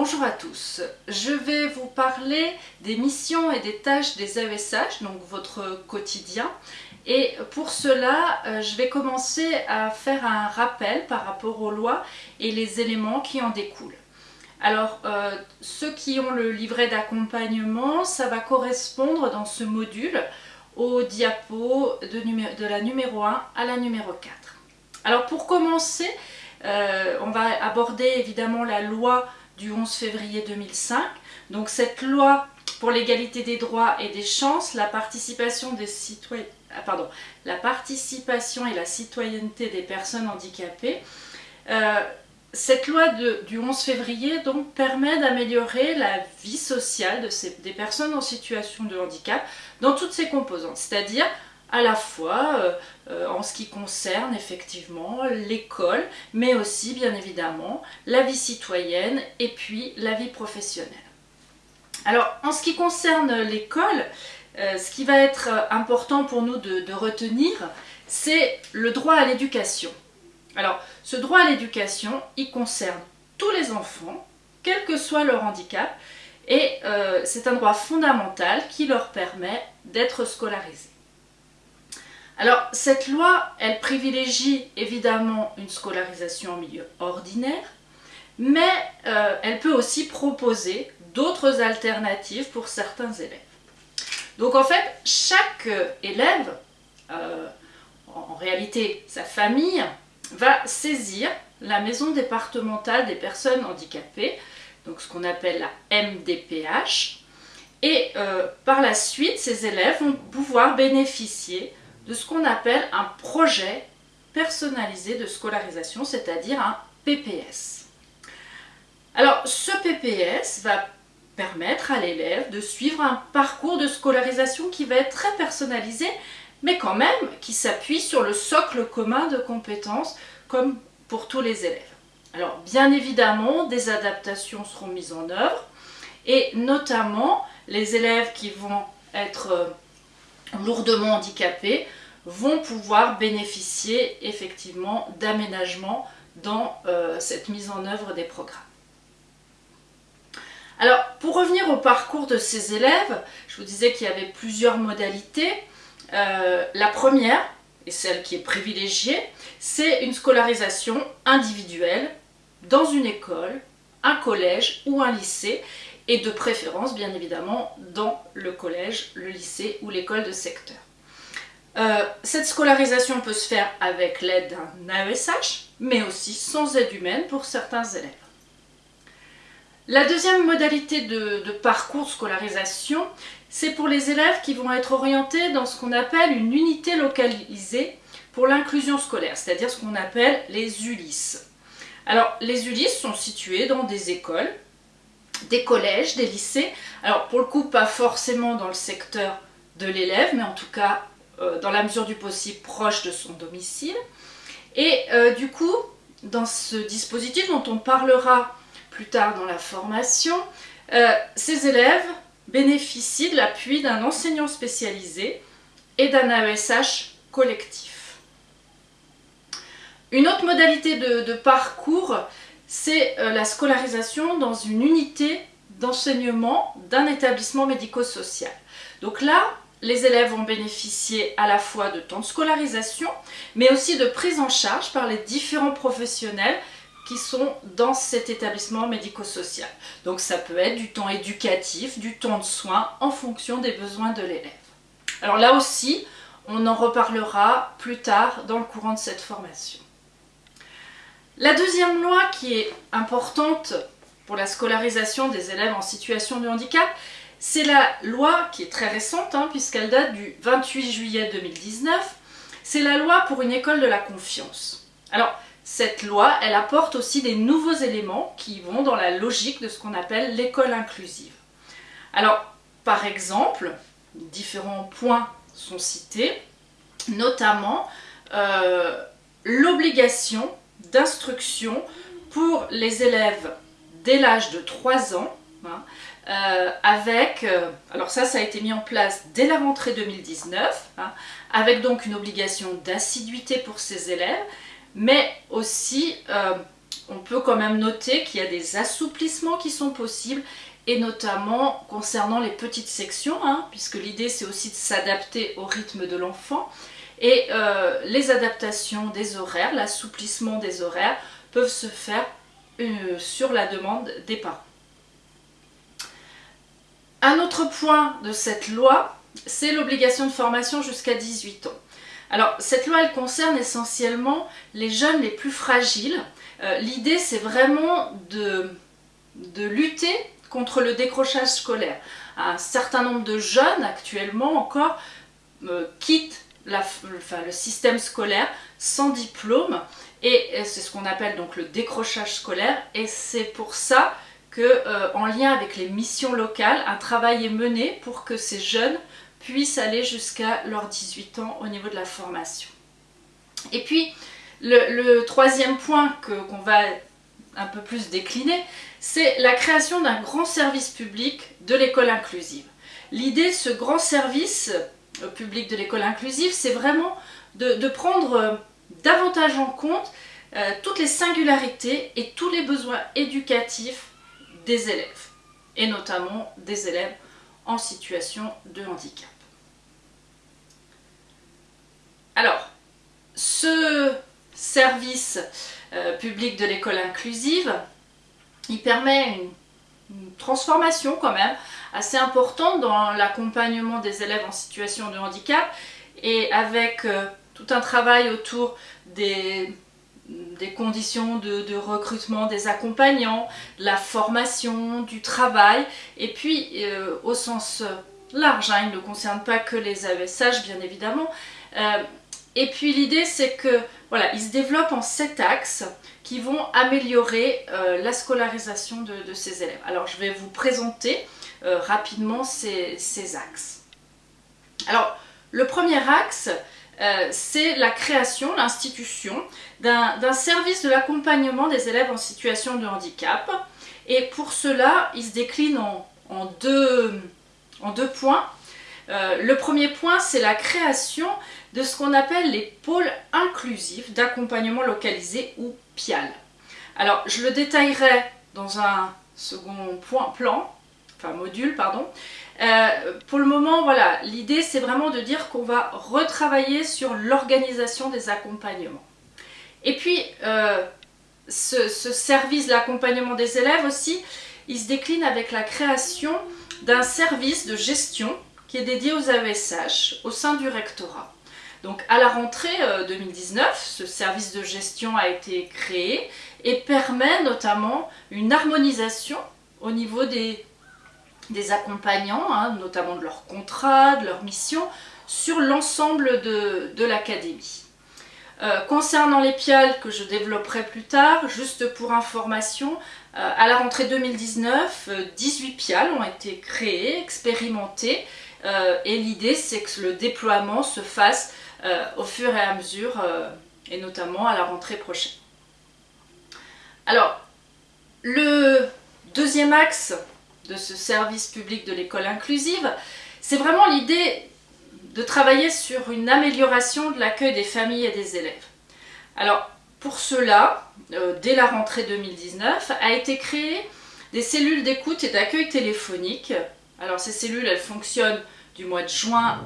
Bonjour à tous, je vais vous parler des missions et des tâches des AESH, donc votre quotidien. Et pour cela, euh, je vais commencer à faire un rappel par rapport aux lois et les éléments qui en découlent. Alors, euh, ceux qui ont le livret d'accompagnement, ça va correspondre dans ce module au diapo de, de la numéro 1 à la numéro 4. Alors pour commencer, euh, on va aborder évidemment la loi du 11 février 2005. Donc cette loi pour l'égalité des droits et des chances, la participation des ah, pardon, la participation et la citoyenneté des personnes handicapées. Euh, cette loi du 11 février donc permet d'améliorer la vie sociale des personnes en situation de handicap dans toutes ses composantes, c'est-à-dire à la fois euh, euh, en ce qui concerne effectivement l'école, mais aussi bien évidemment la vie citoyenne et puis la vie professionnelle. Alors en ce qui concerne l'école, euh, ce qui va être important pour nous de, de retenir, c'est le droit à l'éducation. Alors ce droit à l'éducation, il concerne tous les enfants, quel que soit leur handicap, et c'est un droit fondamental qui leur permet d'être scolarisés. Alors, cette loi, elle privilégie évidemment une scolarisation en milieu ordinaire, mais euh, elle peut aussi proposer d'autres alternatives pour certains élèves. Donc en fait, chaque euh, élève, euh, en réalité sa famille, va saisir la maison départementale des personnes handicapées, donc ce qu'on appelle la MDPH, et par la suite, ces élèves vont pouvoir bénéficier de ce qu'on appelle un projet personnalisé de scolarisation, c'est-à-dire un PPS. Alors ce PPS va permettre à l'élève de suivre un parcours de scolarisation qui va être très personnalisé, mais quand même qui s'appuie sur le socle commun de compétences comme pour tous les élèves. Alors bien évidemment, des adaptations seront mises en œuvre et notamment les élèves qui vont être euh, lourdement handicapés vont pouvoir bénéficier effectivement d'aménagements dans euh, cette mise en œuvre des programmes. Alors, pour revenir au parcours de ces élèves, je vous disais qu'il y avait plusieurs modalités. Euh, la première, et celle qui est privilégiée, c'est une scolarisation individuelle dans une école, un collège ou un lycée, et de préférence, bien évidemment, dans le collège, le lycée ou l'école de secteur. Euh, cette scolarisation peut se faire avec l'aide d'un AESH, mais aussi sans aide humaine pour certains élèves. La deuxième modalité de, de parcours scolarisation, c'est pour les élèves qui vont être orientés dans ce qu'on appelle une unité localisée pour l'inclusion scolaire, c'est-à-dire ce qu'on appelle les ULIS. Alors, les ULIS sont situés dans des écoles, des collèges, des lycées. Alors, pour le coup, pas forcément dans le secteur de l'élève, mais en tout cas euh, dans la mesure du possible proche de son domicile. Et euh, du coup, dans ce dispositif dont on parlera plus tard dans la formation, euh, ces élèves bénéficient de l'appui d'un enseignant spécialisé et d'un AESH collectif. Une autre modalité de, de parcours, c'est la scolarisation dans une unité d'enseignement d'un établissement médico-social. Donc là, les élèves vont bénéficier à la fois de temps de scolarisation, mais aussi de prise en charge par les différents professionnels qui sont dans cet établissement médico-social. Donc ça peut être du temps éducatif, du temps de soins en fonction des besoins de l'élève. Alors là aussi, on en reparlera plus tard dans le courant de cette formation. La deuxième loi qui est importante pour la scolarisation des élèves en situation de handicap, c'est la loi qui est très récente, hein, puisqu'elle date du 28 juillet 2019. C'est la loi pour une école de la confiance. Alors, cette loi, elle apporte aussi des nouveaux éléments qui vont dans la logique de ce qu'on appelle l'école inclusive. Alors, par exemple, différents points sont cités, notamment euh, l'obligation d'instruction pour les élèves dès l'âge de 3 ans, hein, euh, avec, euh, alors ça, ça a été mis en place dès la rentrée 2019, hein, avec donc une obligation d'assiduité pour ces élèves, mais aussi euh, on peut quand même noter qu'il y a des assouplissements qui sont possibles et notamment concernant les petites sections, hein, puisque l'idée c'est aussi de s'adapter au rythme de l'enfant. Et les adaptations des horaires, l'assouplissement des horaires peuvent se faire sur la demande des parents. Un autre point de cette loi, c'est l'obligation de formation jusqu'à 18 ans. Alors cette loi elle concerne essentiellement les jeunes les plus fragiles. Euh, l'idée c'est vraiment de, lutter contre le décrochage scolaire. Un certain nombre de jeunes actuellement encore euh, quittent le système scolaire sans diplôme et c'est ce qu'on appelle donc le décrochage scolaire et c'est pour ça euh, en lien avec les missions locales, un travail est mené pour que ces jeunes puissent aller jusqu'à leurs 18 ans au niveau de la formation. Et puis, le, troisième point qu'on va un peu plus décliner, c'est la création d'un grand service public de l'école inclusive. L'idée de ce grand service euh, public de l'école inclusive, c'est vraiment de, prendre euh, davantage en compte toutes les singularités et tous les besoins éducatifs des élèves, et notamment des élèves en situation de handicap. Alors, ce service euh, public de l'école inclusive, il permet une, transformation quand même assez importante dans l'accompagnement des élèves en situation de handicap et avec euh, tout un travail autour des, conditions de, recrutement des accompagnants, la formation, du travail et puis euh, au sens large, hein, il ne concerne pas que les AESH bien évidemment, et puis l'idée c'est que voilà, ils se développent en sept axes qui vont améliorer euh, la scolarisation de, ces élèves. Alors je vais vous présenter euh, rapidement ces, axes. Alors le premier axe, euh, c'est la création, l'institution d'un service de l'accompagnement des élèves en situation de handicap. Et pour cela, il se décline en, deux, points. le premier point, c'est la création de ce qu'on appelle les pôles inclusifs d'accompagnement localisé ou PIAL. Alors je le détaillerai dans un second point, plan, enfin module pardon. Euh, pour le moment voilà, l'idée c'est vraiment de dire qu'on va retravailler sur l'organisation des accompagnements. Et puis euh, ce, ce service d'accompagnement des élèves aussi, il se décline avec la création d'un service de gestion qui est dédié aux AESH au sein du rectorat. Donc à la rentrée 2019, euh, ce service de gestion a été créé et permet notamment une harmonisation au niveau des, accompagnants, hein, notamment de leur contrat, de leur mission, sur l'ensemble de, l'académie. Euh, concernant les PIAL que je développerai plus tard, juste pour information, euh, à la rentrée 2019, 18 PIAL ont été créés, expérimentés, et l'idée c'est que le déploiement se fasse euh, au fur et à mesure, euh, et notamment à la rentrée prochaine. Alors, le deuxième axe de ce service public de l'école inclusive, c'est vraiment l'idée de travailler sur une amélioration de l'accueil des familles et des élèves. Alors, pour cela, euh, dès la rentrée 2019, a été créé des cellules d'écoute et d'accueil téléphonique. Alors ces cellules, elles fonctionnent du mois de juin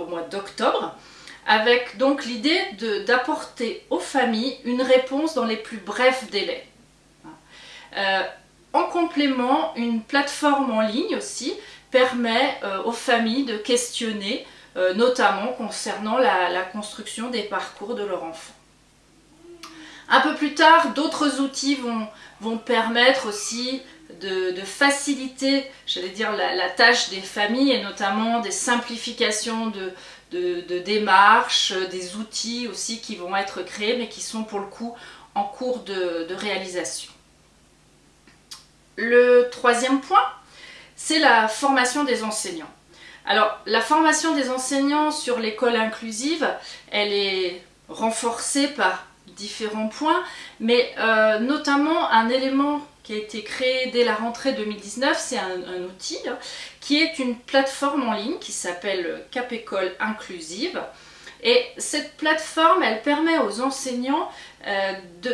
au mois d'octobre avec donc l'idée d'apporter aux familles une réponse dans les plus brefs délais. Euh, en complément, une plateforme en ligne aussi permet euh, aux familles de questionner, euh, notamment concernant la, construction des parcours de leur enfant. Un peu plus tard, d'autres outils vont, permettre aussi de, faciliter, j'allais dire, la, tâche des familles et notamment des simplifications de, de, démarches, des outils aussi qui vont être créés mais qui sont pour le coup en cours de, réalisation. Le troisième point, c'est la formation des enseignants. Alors, la formation des enseignants sur l'école inclusive, elle est renforcée par différents points, mais euh, notamment un élément qui a été créé dès la rentrée 2019, c'est un, outil qui est une plateforme en ligne qui s'appelle Cap École Inclusive Et cette plateforme, elle permet aux enseignants euh,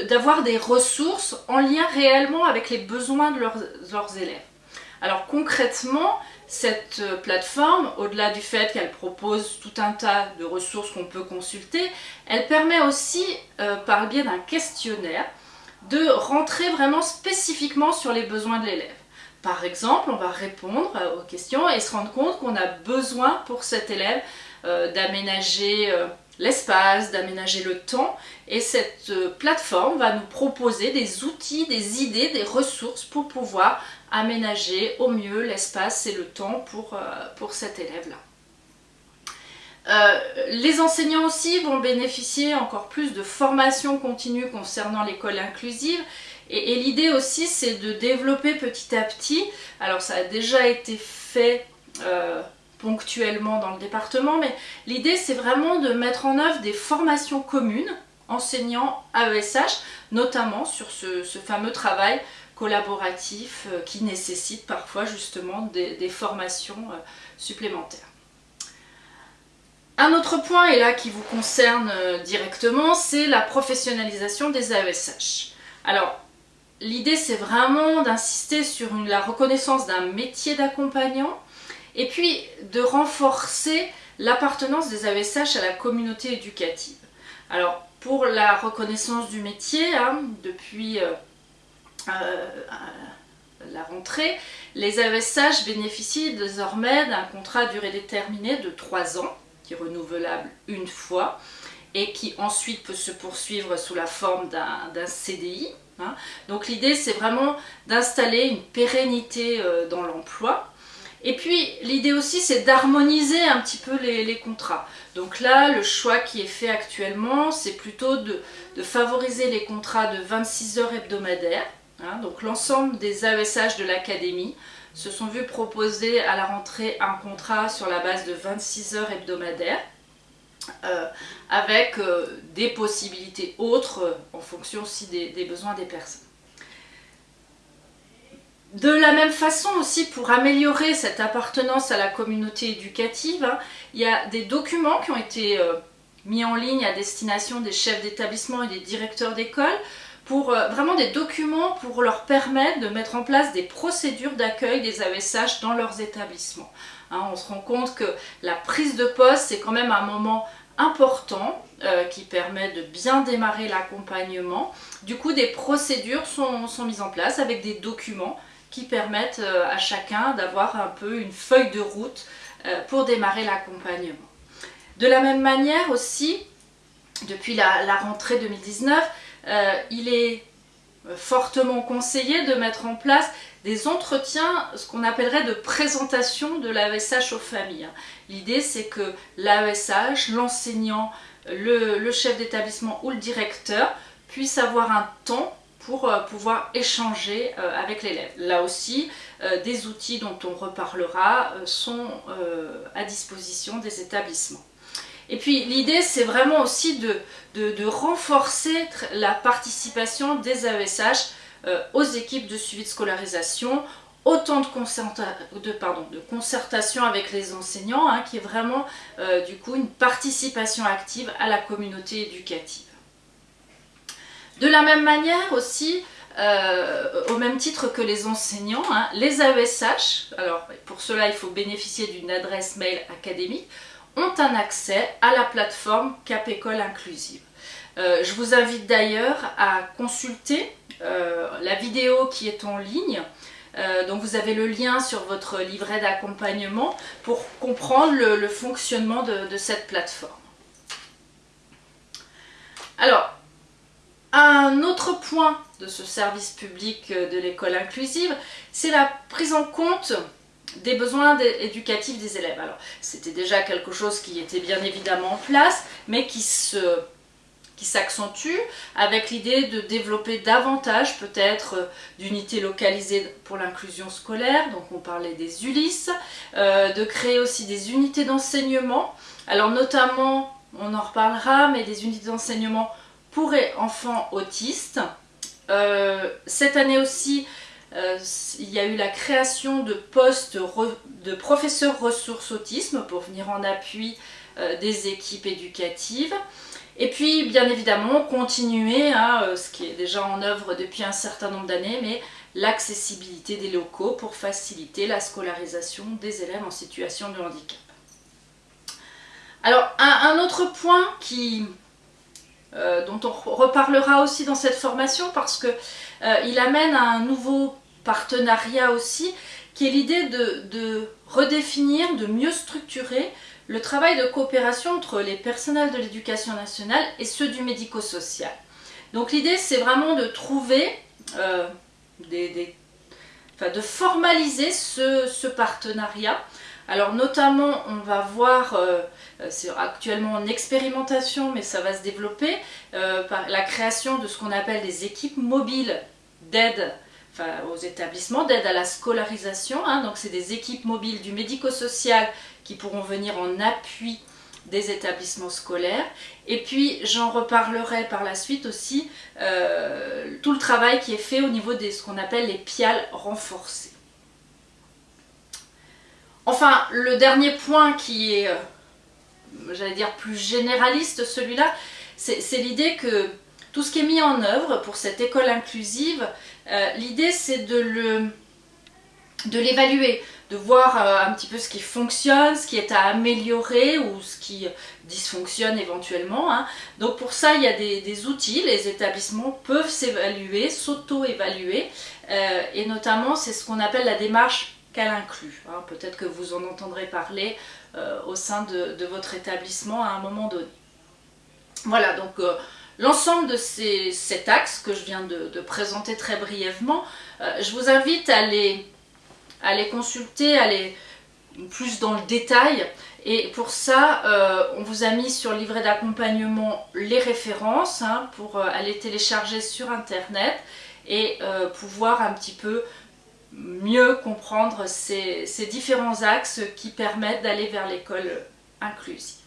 d'avoir des ressources en lien réellement avec les besoins de leurs, élèves. Alors concrètement, cette euh, plateforme, au-delà du fait qu'elle propose tout un tas de ressources qu'on peut consulter, elle permet aussi, euh, par le biais d'un questionnaire, de rentrer vraiment spécifiquement sur les besoins de l'élève. Par exemple, on va répondre aux questions et se rendre compte qu'on a besoin pour cet élève d'aménager l'espace, d'aménager le temps. Et cette euh, plateforme va nous proposer des outils, des idées, des ressources pour pouvoir aménager au mieux l'espace et le temps pour, euh, pour cet élève-là. Euh, les enseignants aussi vont bénéficier encore plus de formation continue concernant l'école inclusive et, l'idée aussi c'est de développer petit à petit, alors ça a déjà été fait ponctuellement dans le département, mais l'idée c'est vraiment de mettre en œuvre des formations communes enseignants AESH, notamment sur ce, fameux travail collaboratif euh, qui nécessite parfois justement des, formations euh, supplémentaires. Un autre point, et là qui vous concerne euh, directement, c'est la professionnalisation des AESH. Alors, l'idée c'est vraiment d'insister sur la reconnaissance d'un métier d'accompagnant, et puis de renforcer l'appartenance des AESH à la communauté éducative. Alors pour la reconnaissance du métier, hein, depuis euh, euh, la rentrée, les AESH bénéficient désormais d'un contrat à durée déterminée de 3 ans, qui est renouvelable une fois, et qui ensuite peut se poursuivre sous la forme d'un CDI. Hein. Donc l'idée c'est vraiment d'installer une pérennité euh, dans l'emploi et puis l'idée aussi c'est d'harmoniser un petit peu les, contrats. Donc là le choix qui est fait actuellement c'est plutôt de, favoriser les contrats de 26 heures hebdomadaires. Hein. donc l'ensemble des AESH de l'académie se sont vus proposer à la rentrée un contrat sur la base de 26 heures hebdomadaires. Euh, avec euh, des possibilités autres euh, en fonction aussi des besoins des personnes. De la même façon aussi, pour améliorer cette appartenance à la communauté éducative, hein, il y a des documents qui ont été euh, mis en ligne à destination des chefs d'établissement et des directeurs d'école pour euh, vraiment des documents pour leur permettre de mettre en place des procédures d'accueil des AESH dans leurs établissements. Hein, on se rend compte que la prise de poste, c'est quand même un moment important euh, qui permet de bien démarrer l'accompagnement. Du coup, des procédures sont, sont mises en place avec des documents qui permettent euh, à chacun d'avoir un peu une feuille de route euh, pour démarrer l'accompagnement. De la même manière aussi, depuis la, rentrée 2019, euh, il est fortement conseillé de mettre en place des entretiens, ce qu'on appellerait de présentation de l'AESH aux familles. L'idée c'est que l'AESH, l'enseignant, le, le chef d'établissement ou le directeur puissent avoir un temps pour euh, pouvoir échanger euh, avec l'élève. Là aussi, euh, des outils dont on reparlera sont à disposition des établissements. Et puis l'idée c'est vraiment aussi de, renforcer la participation des AESH aux équipes de suivi de scolarisation, autant de concertation avec les enseignants, hein, qui est vraiment du coup une participation active à la communauté éducative. De la même manière aussi, euh, au même titre que les enseignants, hein, les AESH, alors pour cela il faut bénéficier d'une adresse mail académique, ont un accès à la plateforme Cap École Inclusive. Euh, je vous invite d'ailleurs à consulter euh, la vidéo qui est en ligne. donc vous avez le lien sur votre livret d'accompagnement pour comprendre le, fonctionnement de, de cette plateforme. Alors, un autre point de ce service public euh, de l'école inclusive, c'est la prise en compte des besoins éducatifs des élèves. Alors, c'était déjà quelque chose qui était bien évidemment en place, mais qui s'accentue avec l'idée de développer davantage peut-être euh, d'unités localisées pour l'inclusion scolaire, donc on parlait des ULIS, euh, de créer aussi des unités d'enseignement, alors notamment, on en reparlera, mais des unités d'enseignement pour enfants autistes. Euh, cette année aussi, euh, il y a eu la création de postes de professeurs ressources autisme pour venir en appui des équipes éducatives. Et puis, bien évidemment, continuer à ce qui est déjà en œuvre depuis un certain nombre d'années, mais l'accessibilité des locaux pour faciliter la scolarisation des élèves en situation de handicap. Alors, un, autre point qui, euh, dont on reparlera aussi dans cette formation parce qu'il euh, amène à un nouveau partenariat aussi, qui est l'idée de, de, redéfinir, de mieux structurer le travail de coopération entre les personnels de l'éducation nationale et ceux du médico-social. Donc l'idée c'est vraiment de trouver euh, de formaliser ce, partenariat. Alors notamment, on va voir, euh, c'est actuellement en expérimentation, mais ça va se développer, euh, par la création de ce qu'on appelle des équipes mobiles d'aide aux établissements, d'aide à la scolarisation. Hein. donc c'est des équipes mobiles du médico-social qui pourront venir en appui des établissements scolaires. Et puis j'en reparlerai par la suite aussi euh, tout le travail qui est fait au niveau de ce qu'on appelle les piales renforcées. Enfin, le dernier point qui est, euh, j'allais dire, plus généraliste, celui-là, c'est l'idée que tout ce qui est mis en œuvre pour cette école inclusive, euh, l'idée c'est de l'évaluer, de voir euh, un petit peu ce qui fonctionne, ce qui est à améliorer ou ce qui dysfonctionne éventuellement. Hein. Donc pour ça, il y a des, outils, les établissements peuvent s'évaluer, s'auto-évaluer, et notamment c'est ce qu'on appelle la démarche qu'elle inclut. Hein. Peut-être que vous en entendrez parler euh, au sein de, votre établissement à un moment donné. Voilà, donc l'ensemble de ces axes que je viens de, présenter très brièvement, je vous invite à les les consulter, à aller plus dans le détail. Et pour ça, euh, on vous a mis sur le livret d'accompagnement les références hein, pour euh, aller télécharger sur internet et euh, pouvoir un petit peu mieux comprendre ces différents axes qui permettent d'aller vers l'école inclusive.